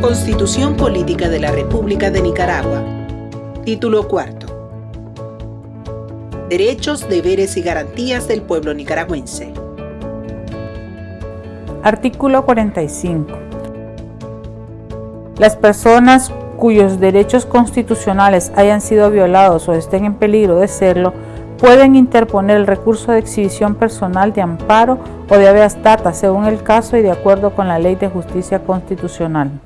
Constitución Política de la República de Nicaragua. Título cuarto. Derechos, deberes y garantías del pueblo nicaragüense. Artículo 45. Las personas cuyos derechos constitucionales hayan sido violados o estén en peligro de serlo, pueden interponer el recurso de exhibición personal de amparo o de habeas data según el caso y de acuerdo con la Ley de Justicia Constitucional.